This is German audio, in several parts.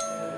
you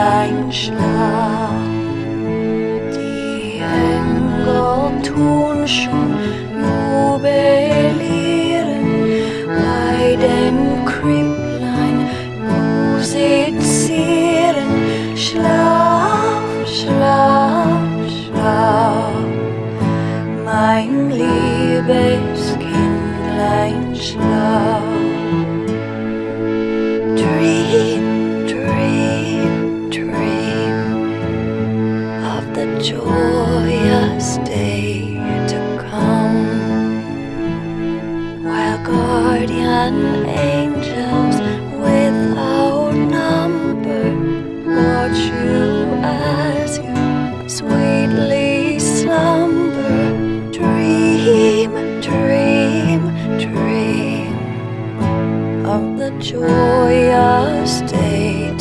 dein Schlaf. Die Engel tun schon jubilieren bei dem Krüpplein musizieren. Schlaf, schlaf, schlaf, mein liebes Kindlein, schlaf. of the joyous day.